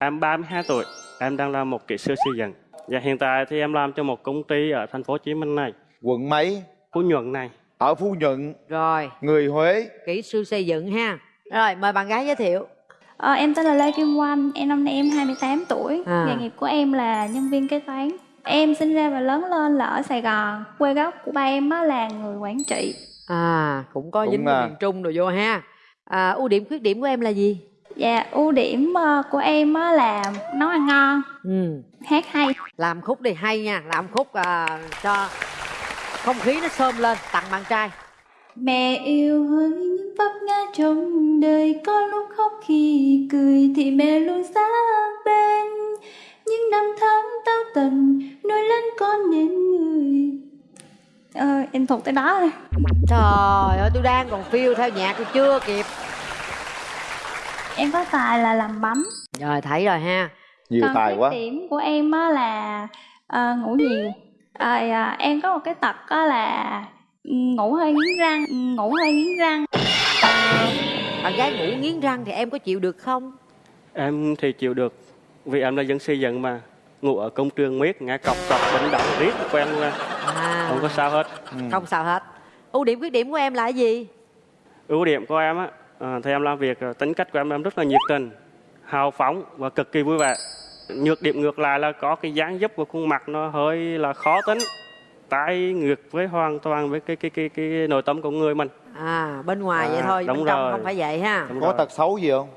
Em 32 tuổi, em đang là một kỹ sư xây dựng. Và hiện tại thì em làm cho một công ty ở thành phố Hồ Chí Minh này, Quận mấy? Phú Nhuận này. Ở Phú Nhuận, Rồi, người Huế. kỹ sư xây dựng ha. Rồi, mời bạn gái giới thiệu. Ờ, em tên là Lê Kim Oanh, em năm nay em 28 tuổi. À. Nghề nghiệp của em là nhân viên kế toán. Em sinh ra và lớn lên là ở Sài Gòn. Quê gốc của ba em á là người Quảng Trị. À, cũng có Cũng dính là- miền Trung rồi vô ha. À, ưu điểm khuyết điểm của em là gì? Và ưu điểm ờ, của em á là nấu ăn ngon, Ừ, hát hay. làm khúc đi hay nha, làm khúc à, cho không khí nó xôm lên, tặng bạn trai. Mẹ yêu hỡi những vấp ngã trong đời Có lúc khóc khi cười thì mẹ luôn sát bên Những năm tháng tao tần nuôi lớn con nên người Ờ, em thuộc tới đó thôi Trời ơi, tôi đang còn phiêu theo nhạc tôi chưa kịp. Em có tài là làm bánh Rồi, thấy rồi ha. Nhiều Còn tài quá. điểm của em á là ờ, ngủ nhiều Rồi à, em có một cái tật á là ngủ hơi nghiến răng Ngủ hơi nghiến răng Bạn gái ngủ nghiến răng thì em có chịu được không? Em thì chịu được, vì em là dân xây dựng mà. Ngủ ở công trường miết, nghe cọc cọc, đánh động riết, quen luôn. À, Không có sao hết. Ừ. không sao hết. Ưu điểm khuyết điểm của em là gì? Ưu điểm của em á, à, thì em làm việc, à, tính cách của em em rất là nhiệt tình, hào phóng và cực kỳ vui vẻ. Nhược điểm ngược lại là có cái dáng dấp của khuôn mặt nó hơi là khó tính, trái ngược với hoàn toàn với cái cái cái cái nội tâm của người mình. À, bên ngoài À, vậy thôi, bên đúng trong rồi. không phải vậy ha. Đúng Có rồi. tật xấu gì không?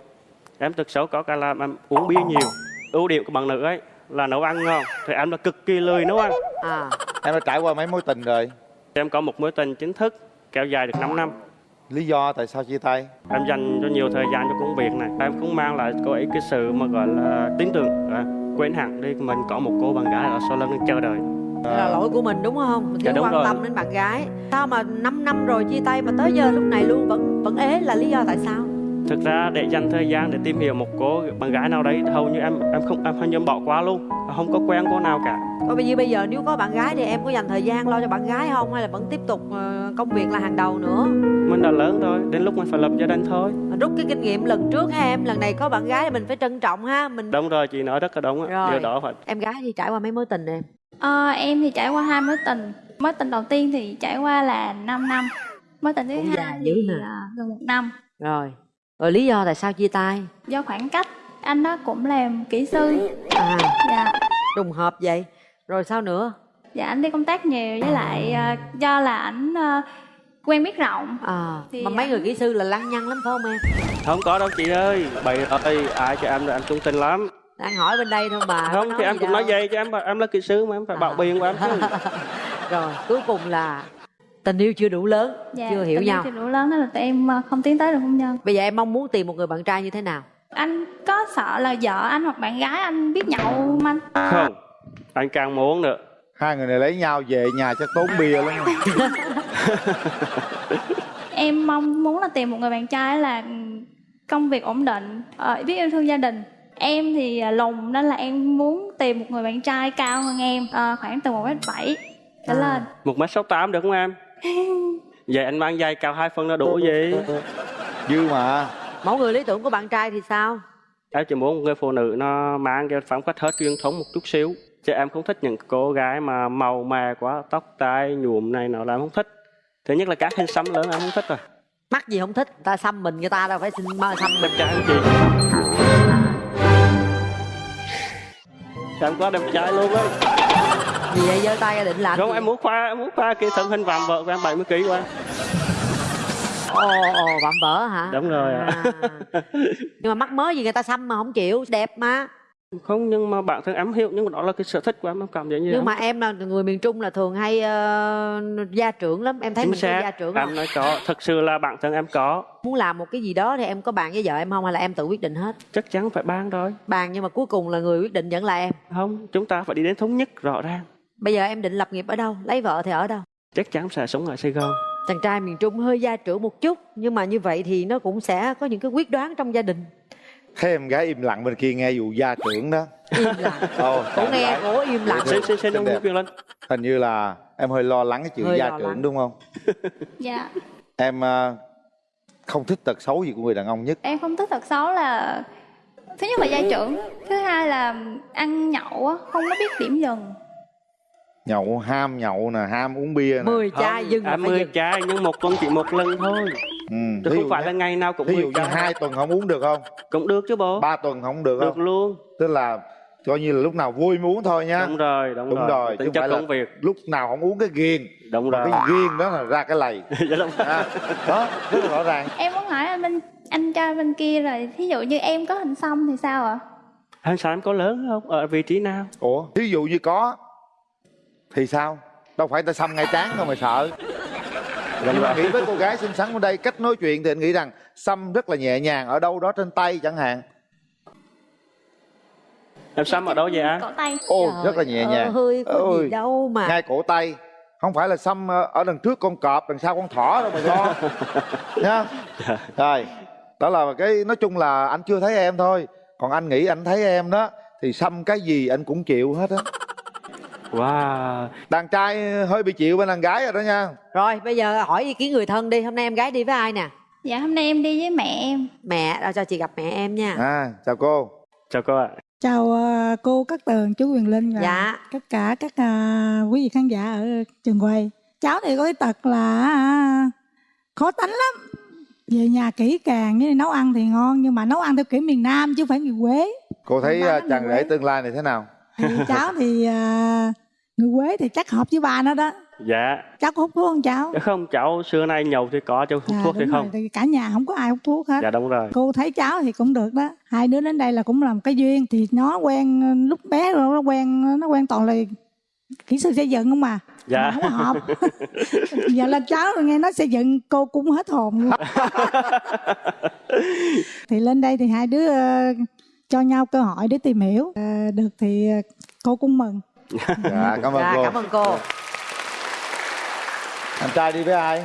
Em tật xấu có cả là em uống bia nhiều. Ưu điểm của bạn nữ ấy là nấu ăn ngon, thì em là cực kỳ lười nấu ăn. À, Em đã trải qua mấy mối tình rồi? Em có một mối tình chính thức kéo dài được 5 năm. Lý do tại sao chia tay? Em dành cho nhiều thời gian cho công việc này. Em cũng mang lại cô ấy cái sự mà gọi là tin tưởng. À, quên hẳn đi mình có một cô bạn gái ở sau lưng chờ đợi. đây là lỗi của mình đúng không? Mình Dạ, thiếu đúng quan rồi. tâm đến bạn gái. Sao mà 5 năm rồi chia tay mà tới giờ lúc này luôn vẫn vẫn ế là lý do tại sao? Thực ra để dành thời gian để tìm hiểu một cô bạn gái nào đấy hầu như em em không em hầu như em bỏ qua luôn. Không có quen cô nào cả. Còn bây giờ bây giờ nếu có bạn gái thì em có dành thời gian lo cho bạn gái không hay là vẫn tiếp tục ờ, công việc là hàng đầu nữa? Mình đã lớn rồi, đến lúc mình phải lập gia đình thôi. Mà rút cái kinh nghiệm lần trước ha em, lần này có bạn gái thì mình phải trân trọng ha. Mình Đúng rồi, chị nói rất là đúng. á. Rồi. Điều đó phải em gái thì trải qua mấy mối tình em. Ờ, em thì trải qua hai mối tình Mối tình đầu tiên thì trải qua là 5 năm Mối tình thứ Cũng hai dài dữ thì nè. à, gần một năm Rồi. Rồi lý do tại sao chia tay? Do khoảng cách Anh đó cũng làm kỹ sư À, Dạ trùng hợp vậy. Rồi sao nữa? Dạ anh đi công tác nhiều với lại à, do là ảnh à, quen biết rộng À, Thì mà mấy anh- người kỹ sư là lăng nhăng lắm phải không em? Không có đâu chị ơi. Bày ơi, ai cho em là em trung tình lắm. Đang hỏi bên đây thôi mà. không thì em cũng đâu. nói vậy cho em em là kỹ sư mà em phải bảo À. biện của em chứ. Rồi, cuối cùng là tình yêu chưa đủ lớn, dạ, chưa hiểu tình yêu nhau. chưa đủ lớn nên là tụi em à, không tiến tới được hôn nhân Bây giờ em mong muốn tìm một người bạn trai như thế nào? Anh có sợ là vợ anh hoặc bạn gái anh biết nhậu không anh? Không, anh càng muốn nữa. Hai người này lấy nhau về nhà chắc tốn bia lắm. Em mong muốn là tìm một người bạn trai là công việc ổn định, ờ, biết yêu thương gia đình. Em thì à, lùn nên là em muốn tìm một người bạn trai cao hơn em, ờ, khoảng từ 1m7 trở À. lên. Một mét sáu tám được không em? Vậy anh mang giày cao hai phân nó đủ gì? Dư mà. Mẫu người lý tưởng của bạn trai thì sao? Em chỉ muốn một người phụ nữ nó mang cái phong cách hết truyền thống một chút xíu. Chứ em không thích những cô gái mà màu mè quá, tóc tai nhuộm này nọ là em không thích. Thứ nhất là các hình xăm lớn em không thích rồi. Mắc gì không thích, ta xăm mình người ta đâu phải xin mơ xăm Đẹp trai không chị? Em quá đẹp trai luôn á. Vì vậy giơ tay ra định làm Không, gì? em muốn khoa, em muốn khoa cái thân hình vạm vợ của em 70 kg của em. Ồ, ồ, vạm vỡ hả? Đúng rồi. À. Nhưng mà mắc mới gì người ta xăm mà không chịu, đẹp mà. Không, nhưng mà bản thân em hiểu, nhưng mà đó là cái sở thích của em, em cảm thấy như Nhưng em. mà em là người miền Trung là thường hay ờ, gia trưởng lắm, em thấy Chính mình có gia xác, trưởng không? em nói có, thật sự là bản thân em có. Muốn làm một cái gì đó thì em có bàn với vợ em không hay là em tự quyết định hết? Chắc chắn phải ban rồi. Bàn nhưng mà cuối cùng là người quyết định vẫn là em. Không, chúng ta phải đi đến thống nhất rõ ràng. Bây giờ em định lập nghiệp ở đâu? Lấy vợ thì ở đâu? Chắc chắn sẽ sống ở Sài Gòn. Chàng trai miền Trung hơi gia trưởng một chút nhưng mà như vậy thì nó cũng sẽ có những cái quyết đoán trong gia đình. Thấy em gái im lặng bên kia nghe vụ gia trưởng đó. Im lặng. Ồ, Cổ nghe, cổ im lặng. Xin, xin, xin ông đẹp. Nguyễn Quyền Linh. Hình như là em hơi lo lắng cái chuyện Hơi gia trưởng lắng. đúng không? Dạ. Em à, không thích tật xấu gì của người đàn ông nhất. Em không thích tật xấu là thứ nhất là gia trưởng thứ hai là ăn nhậu á không có biết điểm dừng nhậu ham nhậu nè ham uống bia nè. 10 chai dừng à, phải 10 dừng. chai nhưng một tuần chỉ một lần thôi. Ừ. chứ không phải như- là ngày nào cũng thí dụ 10 như hai tuần không uống được không? Cũng được chứ bố. Ba tuần không được được không luôn. Tức là coi như là lúc nào vui mới uống thôi nhá đúng rồi đúng, Đúng rồi, rồi, chứ tính chất phải là- công việc. lúc nào không uống cái ghiền. Đúng rồi cái ghiền đó là ra cái lầy. Dạ đúng. à, đó rất là rõ ràng. Em muốn hỏi anh bên anh trai bên kia rồi thí dụ như em có hình xăm thì sao ạ? Hàng sao em có lớn không? Ở vị trí nào? Ủa thí dụ như có thì sao? Đâu phải ta xăm ngay trán đâu mà sợ. Nhưng mà nghĩ với cô gái xinh xắn ở đây cách nói chuyện thì anh nghĩ rằng xăm rất là nhẹ nhàng ở đâu đó trên tay chẳng hạn. Em xăm ở đâu vậy anh cổ tay. Ô Trời rất là nhẹ nhàng. ơi có Ôi, gì đâu mà. ngay cổ tay. Không phải là xăm ờ, ở đằng trước con cọp đằng sau con thỏ đâu mà lo nha rồi đó là cái nói chung là anh chưa thấy em thôi. Còn anh nghĩ anh thấy em đó thì xăm cái gì anh cũng chịu hết á wow. Đàn trai hơi bị chịu bên đàn gái rồi đó nha. Rồi bây giờ hỏi ý kiến người thân đi. Hôm nay em gái đi với ai nè? Dạ hôm nay em đi với mẹ em. Mẹ rồi cho chị gặp mẹ em nha. À chào cô. Chào cô ạ. Chào ờ, cô Cát Tường, chú Quyền Linh và Dạ. tất cả các à, quý vị khán giả ở trường quay. Cháu thì có cái tật là à, khó tánh lắm. Về nhà kỹ càng, như nấu ăn thì ngon nhưng mà nấu ăn theo kiểu miền Nam chứ không phải người Quế. cô thấy cái chàng rể tương lai này thế nào? Thì cháu thì à, người Quế thì chắc hợp với ba nó đó. dạ. Cháu có hút thuốc không cháu? Dạ không cháu xưa nay nhậu thì có cháu hút Dạ, thuốc thì không. rồi, thì cả nhà không có ai hút thuốc hết. dạ đúng rồi. Cô thấy cháu thì cũng được đó. Hai đứa đến đây là cũng làm cái duyên thì nó quen lúc bé rồi nó quen nó quen toàn là kỹ sư xây dựng không mà Dạ. mà không hợp. Giờ lên cháu nghe nói xây dựng cô cũng hết hồn luôn. Thì lên đây thì hai đứa ờ, cho nhau cơ hội để tìm hiểu. Ờ, được thì ờ, cô cũng mừng dạ cảm ơn dạ cô. cảm ơn cô. Anh trai đi với ai?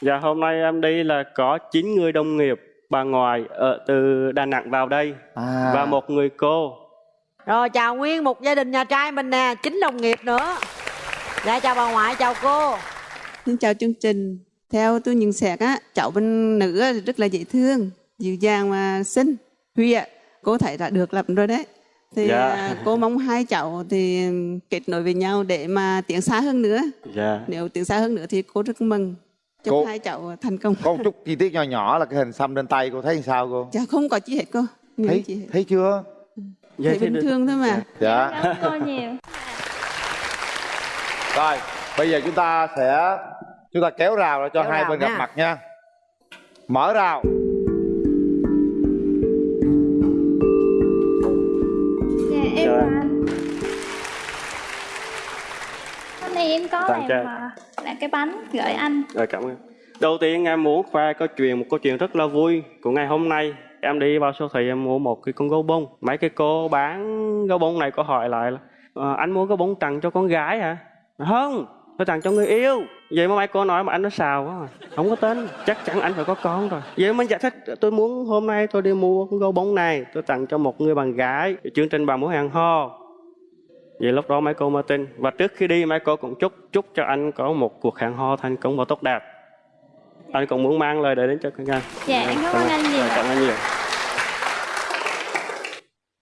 Dạ hôm nay em đi là có 9 người đồng nghiệp bà ngoại ở từ Đà Nẵng vào đây à. và một người cô. Rồi chào nguyên một gia đình nhà trai mình nè chính đồng nghiệp nữa. Dạ chào bà ngoại chào cô. Xin chào chương trình. Theo tôi nhận xét á, cháu bên nữ rất là dễ thương, dịu dàng và xinh. Huy ạ, cô thấy đã được lắm rồi đấy. Thì Dạ. à, cô mong hai cháu thì kết nối với nhau để mà tiến xa hơn nữa. dạ Nếu tiến xa hơn nữa thì cô rất mừng. Chúc Cô- hai cháu thành công. có một chút chi tiết nhỏ nhỏ là cái hình xăm trên tay cô thấy sao cô Dạ không có chi hết cô. Nhiều thấy chi hết. thấy chưa dạ Thấy thì bình được. thường thôi mà. dạ cảm ơn cô nhiều rồi bây giờ chúng ta sẽ chúng ta kéo rào ra cho Kéo hai rào bên nha. gặp mặt nha mở rào em Tặng làm trai. à, làm cái bánh gửi anh Rồi cảm ơn. Đầu tiên em muốn khoe câu chuyện một câu chuyện rất là vui của ngày hôm nay. Em đi vào siêu thị em mua một cái con gấu bông. Mấy cái cô bán gấu bông này có hỏi lại là "Ờ, anh mua gấu bông tặng cho con gái hả? Không, tôi tặng cho người yêu. Vậy mà mấy cô nói mà anh nó xào quá. à. Không có tin, chắc chắn anh phải có con rồi. Vậy mình giải thích tôi muốn hôm nay tôi đi mua con gấu bông này, tôi tặng cho một người bạn gái. Chương trình bà muốn hàng ho. Vậy lúc đó mấy cô mới tin Và trước khi đi mấy cô cũng chúc Chúc cho anh có một cuộc hẹn hò thành công và tốt đẹp. Anh cũng muốn mang lời đấy đến cho các anh. Dạ em cảm ơn anh nhiều. Rồi, Cảm ơn nhiều.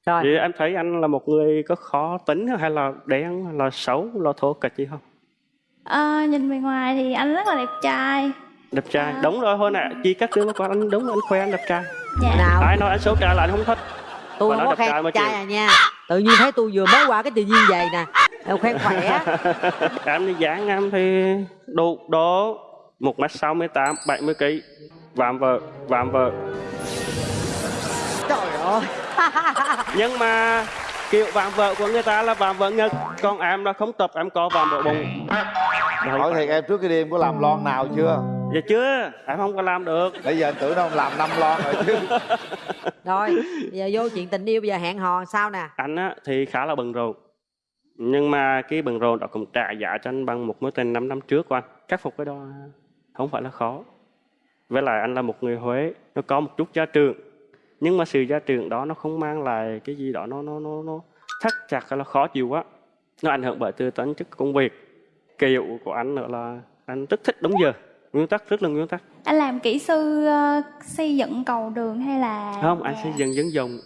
Rồi. Vậy em thấy anh là một người có khó tính hay là đen hay là xấu là thô kịch gì không? Ờ, nhìn bề ngoài thì anh rất là đẹp trai. Đẹp trai. À. Đúng rồi hồi nãy Chi các đứa qua anh đúng anh khoe anh đẹp trai. Dạ. Nào Ai nói anh xấu trai là anh không thích. Tôi Bà không nói có đẹp trai khen trai chịu. à nha tự nhiên thấy tôi vừa mới qua cái tự nhiên vậy nè. Em khen khỏe. Em đi dáng em thì đủ độ 1m68, 70kg Vạm vợ, vạm vợ. Trời ơi. Nhưng mà kiểu vạm vợ của người ta là vạm vợ ngực còn em là không tập em có vạm vợ bụng. Hỏi thiệt em trước đi em có làm lon nào chưa dạ chưa em không có làm được. Bây giờ anh tưởng đâu làm năm lon rồi chứ. Rồi giờ vô chuyện tình yêu bây giờ hẹn hò sao nè? Anh á thì khá là bận rộn. Nhưng mà cái bận rộn đó cũng trả giá cho anh bằng một mối tình 5 năm trước của anh. Khắc phục cái đó không phải là khó. Với lại anh là một người Huế nó có một chút gia trưởng nhưng mà sự gia trưởng đó nó không mang lại cái gì đó nó nó nó nó thắt chặt hay là khó chịu quá nó ảnh hưởng bởi từ tính chất công việc. Kiểu của anh nữa là anh rất thích đúng giờ nguyên tắc rất là nguyên tắc. Anh làm kỹ sư ờ, xây dựng cầu đường hay là không anh nhà- xây dựng dân dụng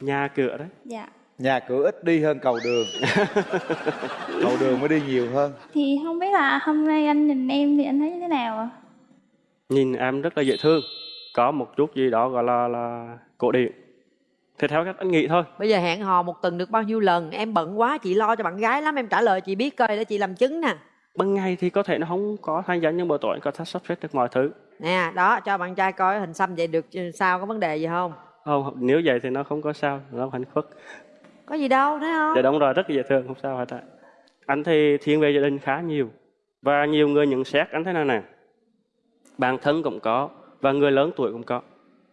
nhà cửa đấy. Dạ. nhà cửa ít đi hơn cầu đường. Cầu đường mới đi nhiều hơn. Thì không biết là hôm nay anh nhìn em thì anh thấy như thế nào ạ? nhìn em rất là dễ thương. Có một chút gì đó gọi là là cổ điển. Thì theo cách anh nghĩ thôi. Bây giờ hẹn hò một tuần được bao nhiêu lần? Em bận quá chị lo cho bạn gái lắm em trả lời chị biết coi để chị làm chứng nè ban ngày thì có thể nó không có tham gia nhưng buổi tối có thể sắp xếp được mọi thứ. Nè đó cho bạn trai coi hình xăm vậy được sao có vấn đề gì không? Không nếu vậy thì nó không có sao nó hạnh phúc. Có gì đâu thấy không? Dạ đúng rồi rất là dễ thương không sao hết ạ. Anh thì thiên về gia đình khá nhiều và nhiều người nhận xét anh thế này nè? Bản thân cũng có và người lớn tuổi cũng có.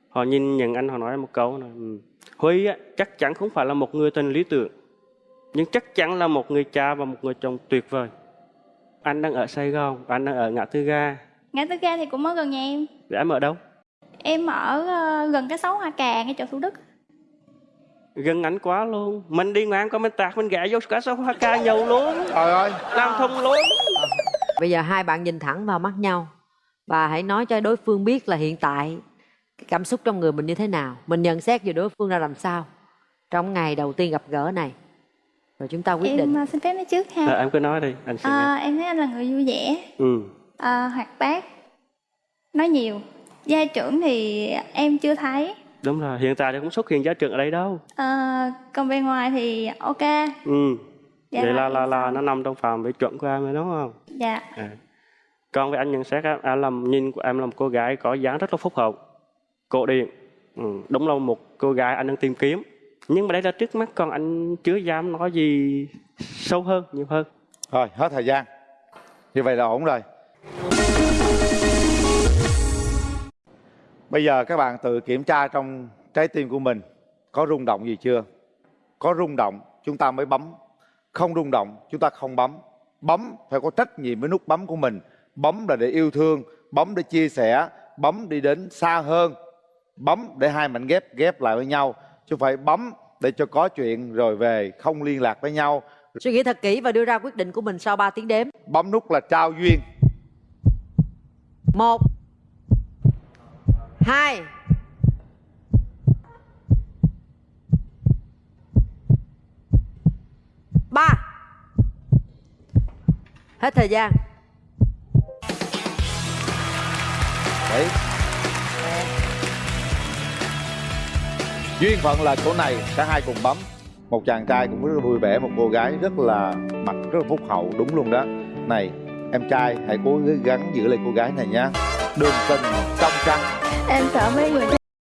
Họ nhìn nhận anh họ nói một câu là "Ừ, huy á, chắc chắn không phải là một người tình lý tưởng nhưng chắc chắn là một người cha và một người chồng tuyệt vời anh đang ở sài gòn anh đang ở ngã tư ga. Ngã tư ga thì cũng ở gần nhà em. để em ở đâu? Em ở ờ, gần cái xấu Hoa Cà ngay chỗ Thủ Đức. gần anh quá luôn. Mình đi ngang qua mình tạc mình gã vô cả số hoa ca nhiều luôn. Trời ơi. Làm thông luôn. Bây giờ hai bạn nhìn thẳng vào mắt nhau. Và hãy nói cho đối phương biết là hiện tại cái cảm xúc trong người mình như thế nào. Mình nhận xét về đối phương ra làm sao. Trong ngày đầu tiên gặp gỡ này rồi chúng ta quyết em định ờ, xin phép nói trước ha. Ờ, em cứ nói đi anh Ờ, nghe em thấy anh là người vui vẻ, ừ ờ, hoạt bát, nói nhiều. Gia trưởng thì em chưa thấy. đúng rồi hiện tại thì không xuất hiện giá trưởng ở đây đâu Ờ, còn bên ngoài thì ok. ừ Dạ vậy là là em là nó nằm trong phạm vi chuẩn của em rồi đúng không Dạ. à. còn với anh nhận xét em, em làm nhìn của em là một cô gái có dáng rất là phúc hậu cổ điển ừ. đúng là một cô gái anh đang tìm kiếm nhưng mà đây là trước mắt còn anh chưa dám nói gì sâu hơn nhiều hơn Rồi, hết thời gian. Như vậy là ổn rồi. Bây giờ các bạn tự kiểm tra trong trái tim của mình có rung động gì chưa? Có rung động chúng ta mới bấm. Không rung động chúng ta không bấm. Bấm phải có trách nhiệm với nút bấm của mình. Bấm là để yêu thương, bấm để chia sẻ, bấm đi đến xa hơn. Bấm để hai mảnh ghép ghép lại với nhau. Chứ phải bấm để cho có chuyện rồi về không liên lạc với nhau. suy nghĩ thật kỹ và đưa ra quyết định của mình sau 3 tiếng đếm Bấm nút là trao duyên. một hai ba hết thời gian Đấy. Duyên phận là chỗ này, cả hai cùng bấm. Một chàng trai cũng rất là vui vẻ, Một cô gái rất là mặt, rất là phúc hậu, Đúng luôn đó. Này, em trai, hãy cố gắng giữ lại cô gái này nha. Đường tình trong trăng Em sợ mấy người